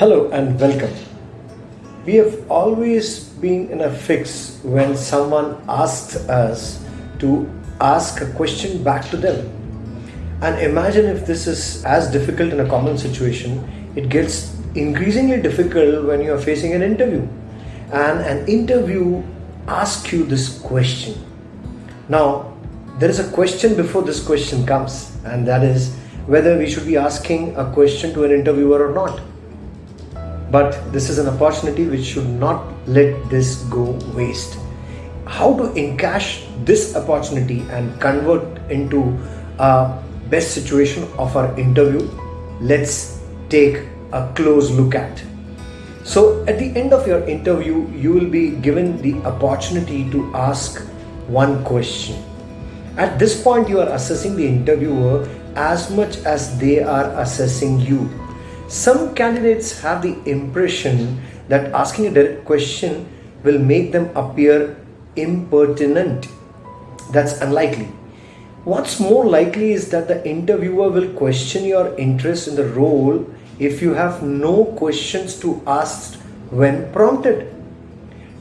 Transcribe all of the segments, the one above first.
Hello and welcome. We have always been in a fix when someone asks us to ask a question back to them. And imagine if this is as difficult in a common situation, it gets increasingly difficult when you are facing an interview. And an interview asks you this question. Now, there is a question before this question comes, and that is whether we should be asking a question to an interviewer or not but this is an opportunity which should not let this go waste. How to encash this opportunity and convert into a best situation of our interview? Let's take a close look at. So at the end of your interview you will be given the opportunity to ask one question. At this point you are assessing the interviewer as much as they are assessing you some candidates have the impression that asking a direct question will make them appear impertinent. That's unlikely. What's more likely is that the interviewer will question your interest in the role if you have no questions to ask when prompted.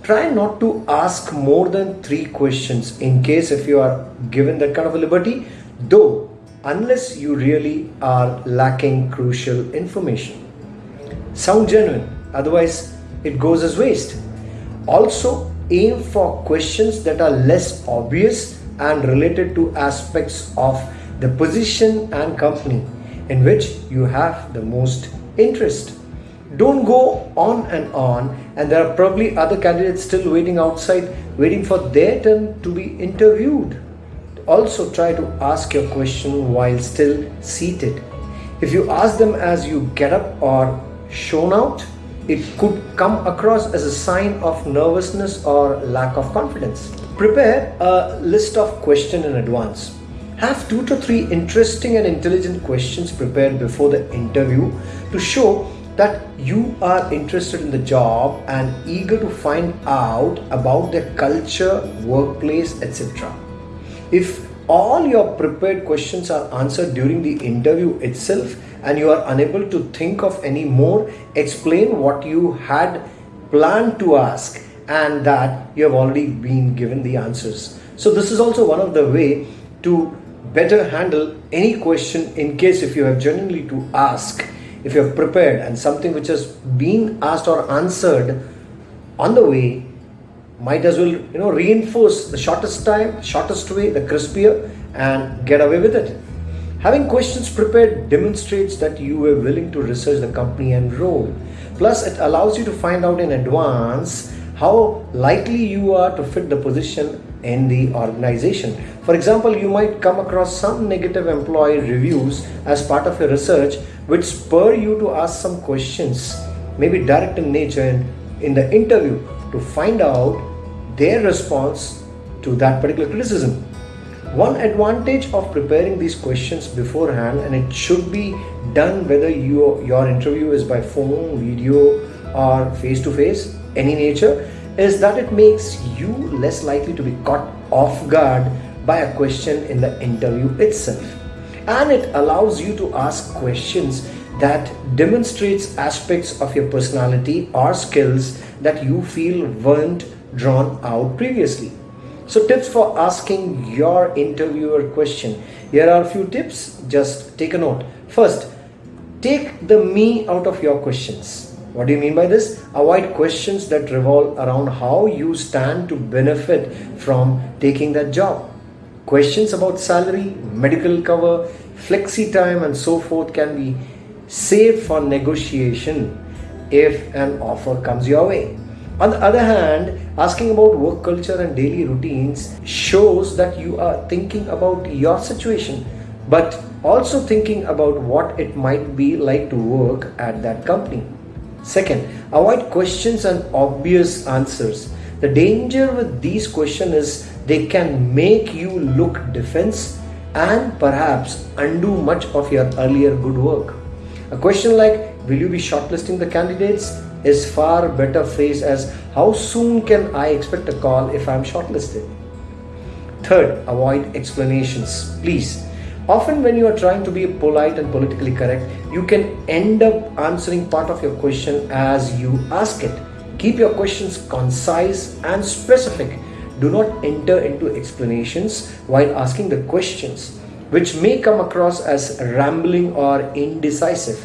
Try not to ask more than three questions in case if you are given that kind of a liberty, though unless you really are lacking crucial information. Sound genuine, otherwise, it goes as waste. Also, aim for questions that are less obvious and related to aspects of the position and company in which you have the most interest. Don't go on and on, and there are probably other candidates still waiting outside, waiting for their turn to be interviewed also try to ask your question while still seated. If you ask them as you get up or shown out, it could come across as a sign of nervousness or lack of confidence. Prepare a list of questions in advance. Have two to three interesting and intelligent questions prepared before the interview to show that you are interested in the job and eager to find out about their culture, workplace, etc. If all your prepared questions are answered during the interview itself and you are unable to think of any more, explain what you had planned to ask and that you have already been given the answers. So this is also one of the way to better handle any question in case if you have genuinely to ask, if you have prepared and something which has been asked or answered on the way might as well you know reinforce the shortest time shortest way the crispier and get away with it. Having questions prepared demonstrates that you were willing to research the company and role. Plus it allows you to find out in advance how likely you are to fit the position in the organization. For example you might come across some negative employee reviews as part of your research which spur you to ask some questions maybe direct in nature in, in the interview to find out their response to that particular criticism. One advantage of preparing these questions beforehand, and it should be done whether you, your interview is by phone, video, or face to face, any nature, is that it makes you less likely to be caught off guard by a question in the interview itself. And it allows you to ask questions that demonstrates aspects of your personality or skills that you feel weren't drawn out previously. So tips for asking your interviewer question. Here are a few tips, just take a note. First, take the me out of your questions. What do you mean by this? Avoid questions that revolve around how you stand to benefit from taking that job. Questions about salary, medical cover, flexi time and so forth can be saved for negotiation if an offer comes your way. On the other hand, asking about work culture and daily routines shows that you are thinking about your situation, but also thinking about what it might be like to work at that company. Second, avoid questions and obvious answers. The danger with these questions is they can make you look defense and perhaps undo much of your earlier good work. A question like, will you be shortlisting the candidates? Is far better phrased as how soon can I expect a call if I'm shortlisted? Third, avoid explanations. Please Often, when you are trying to be polite and politically correct, you can end up answering part of your question as you ask it. Keep your questions concise and specific. Do not enter into explanations while asking the questions, which may come across as rambling or indecisive.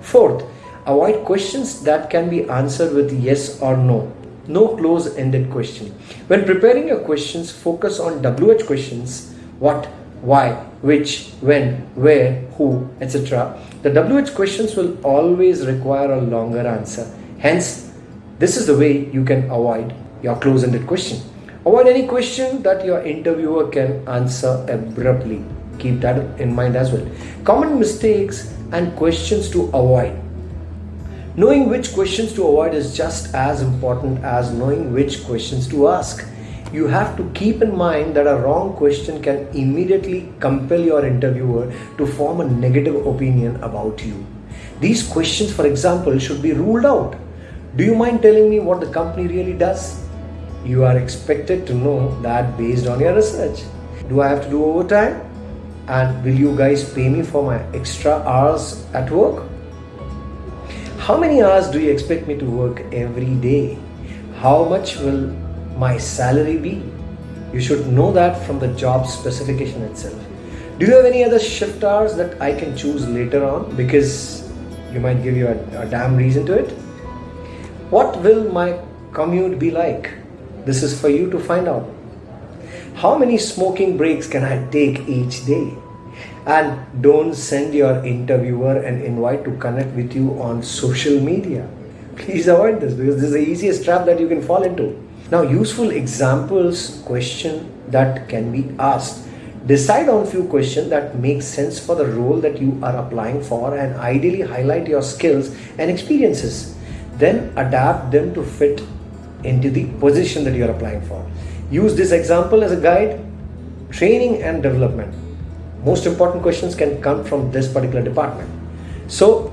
Fourth, avoid questions that can be answered with yes or no. No close ended question. When preparing your questions, focus on WH questions what, why, which, when, where, who, etc. The WH questions will always require a longer answer. Hence, this is the way you can avoid your close-ended question. Avoid any question that your interviewer can answer abruptly. Keep that in mind as well. Common mistakes and questions to avoid. Knowing which questions to avoid is just as important as knowing which questions to ask you have to keep in mind that a wrong question can immediately compel your interviewer to form a negative opinion about you. These questions, for example, should be ruled out. Do you mind telling me what the company really does? You are expected to know that based on your research. Do I have to do overtime? And will you guys pay me for my extra hours at work? How many hours do you expect me to work every day? How much will my salary be? You should know that from the job specification itself. Do you have any other shift hours that I can choose later on because you might give you a, a damn reason to it? What will my commute be like? This is for you to find out. How many smoking breaks can I take each day? And don't send your interviewer an invite to connect with you on social media. Please avoid this because this is the easiest trap that you can fall into. Now, useful examples question that can be asked. Decide on few questions that make sense for the role that you are applying for and ideally highlight your skills and experiences. Then adapt them to fit into the position that you are applying for. Use this example as a guide. Training and development. Most important questions can come from this particular department. So,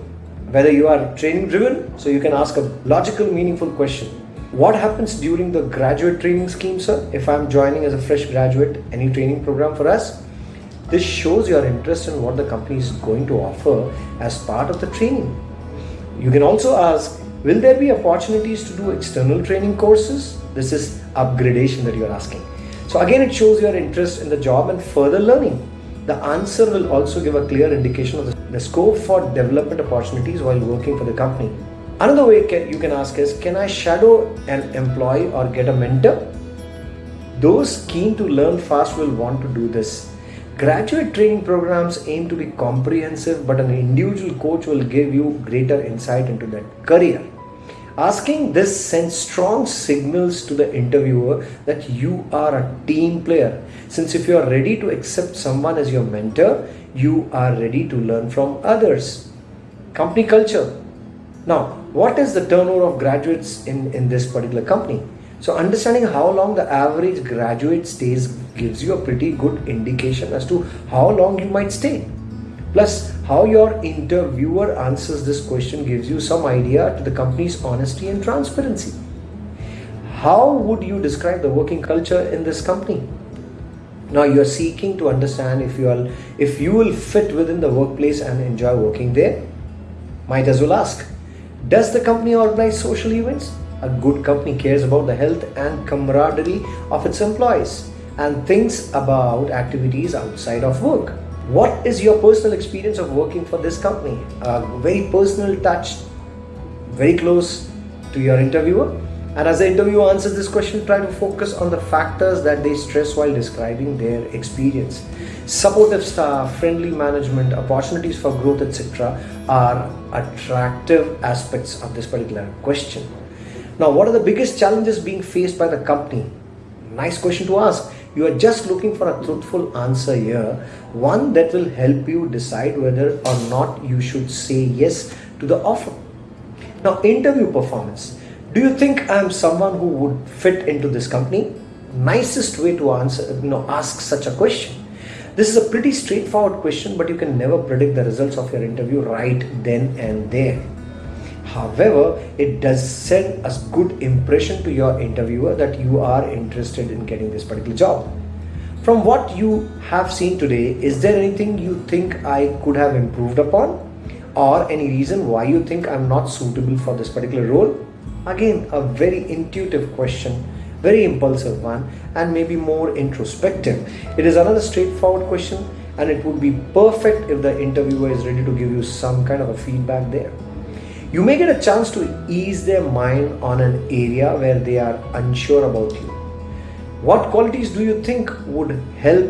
whether you are training driven, so you can ask a logical, meaningful question what happens during the graduate training scheme, sir? If I'm joining as a fresh graduate, any training program for us? This shows your interest in what the company is going to offer as part of the training. You can also ask, will there be opportunities to do external training courses? This is upgradation that you're asking. So again, it shows your interest in the job and further learning. The answer will also give a clear indication of the, scope for development opportunities while working for the company. Another way you can ask is Can I shadow an employee or get a mentor? Those keen to learn fast will want to do this. Graduate training programs aim to be comprehensive, but an individual coach will give you greater insight into that career. Asking this sends strong signals to the interviewer that you are a team player. Since if you are ready to accept someone as your mentor, you are ready to learn from others. Company culture now, what is the turnover of graduates in, in this particular company? So understanding how long the average graduate stays gives you a pretty good indication as to how long you might stay. Plus, how your interviewer answers this question gives you some idea to the company's honesty and transparency. How would you describe the working culture in this company? Now you are seeking to understand if you are if you will fit within the workplace and enjoy working there. Might as well ask does the company organize social events? A good company cares about the health and camaraderie of its employees and thinks about activities outside of work. What is your personal experience of working for this company? A very personal touch, very close to your interviewer. And as the interviewer answers this question, try to focus on the factors that they stress while describing their experience. Supportive staff, friendly management, opportunities for growth, etc., are attractive aspects of this particular question. Now, what are the biggest challenges being faced by the company? Nice question to ask. You are just looking for a truthful answer here, one that will help you decide whether or not you should say yes to the offer. Now, interview performance. Do you think I am someone who would fit into this company? Nicest way to answer, you know, ask such a question. This is a pretty straightforward question, but you can never predict the results of your interview right then and there. However, it does send a good impression to your interviewer that you are interested in getting this particular job. From what you have seen today, is there anything you think I could have improved upon? Or any reason why you think I'm not suitable for this particular role? Again, a very intuitive question, very impulsive one, and maybe more introspective. It is another straightforward question, and it would be perfect if the interviewer is ready to give you some kind of a feedback there. You may get a chance to ease their mind on an area where they are unsure about you. What qualities do you think would help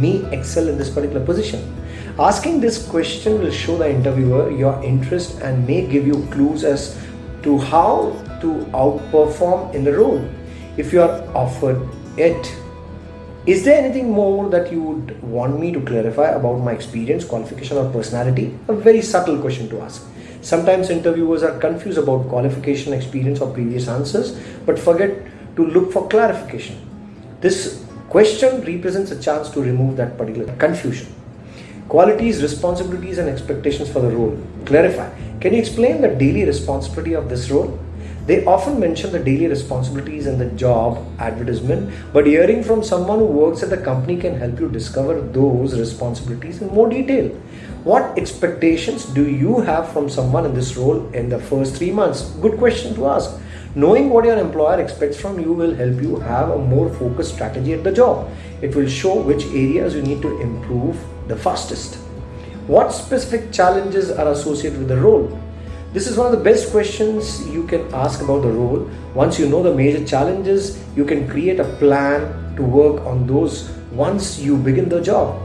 me excel in this particular position? Asking this question will show the interviewer your interest and may give you clues as to how to outperform in the role if you are offered it. Is there anything more that you would want me to clarify about my experience, qualification, or personality? A very subtle question to ask. Sometimes interviewers are confused about qualification, experience, or previous answers, but forget to look for clarification. This question represents a chance to remove that particular confusion. Qualities, responsibilities, and expectations for the role. Clarify. Can you explain the daily responsibility of this role? They often mention the daily responsibilities in the job advertisement, but hearing from someone who works at the company can help you discover those responsibilities in more detail. What expectations do you have from someone in this role in the first three months? Good question to ask. Knowing what your employer expects from you will help you have a more focused strategy at the job. It will show which areas you need to improve the fastest. What specific challenges are associated with the role? This is one of the best questions you can ask about the role. Once you know the major challenges, you can create a plan to work on those once you begin the job.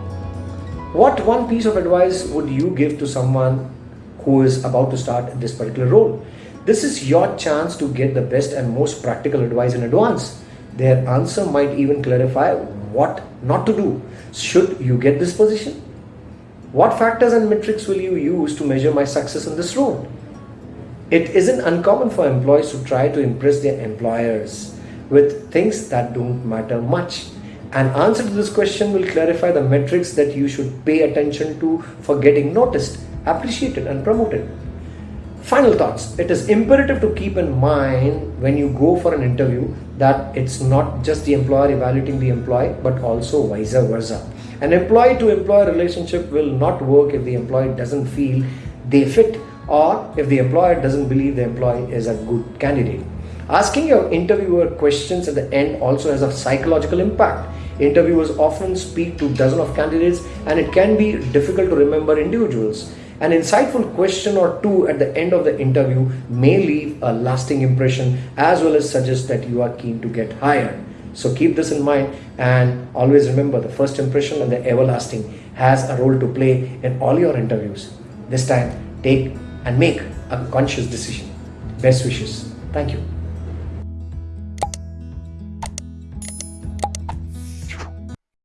What one piece of advice would you give to someone who is about to start this particular role? This is your chance to get the best and most practical advice in advance. Their answer might even clarify what not to do should you get this position. What factors and metrics will you use to measure my success in this role? It isn't uncommon for employees to try to impress their employers with things that don't matter much. An answer to this question will clarify the metrics that you should pay attention to for getting noticed, appreciated, and promoted. Final thoughts. It is imperative to keep in mind when you go for an interview that it's not just the employer evaluating the employee, but also vice versa. An employee to employer relationship will not work if the employee doesn't feel they fit or if the employer doesn't believe the employee is a good candidate. Asking your interviewer questions at the end also has a psychological impact. Interviewers often speak to dozens of candidates and it can be difficult to remember individuals. An insightful question or two at the end of the interview may leave a lasting impression as well as suggest that you are keen to get hired. So keep this in mind and always remember the first impression and the everlasting has a role to play in all your interviews. This time, take and make a conscious decision. Best wishes. Thank you.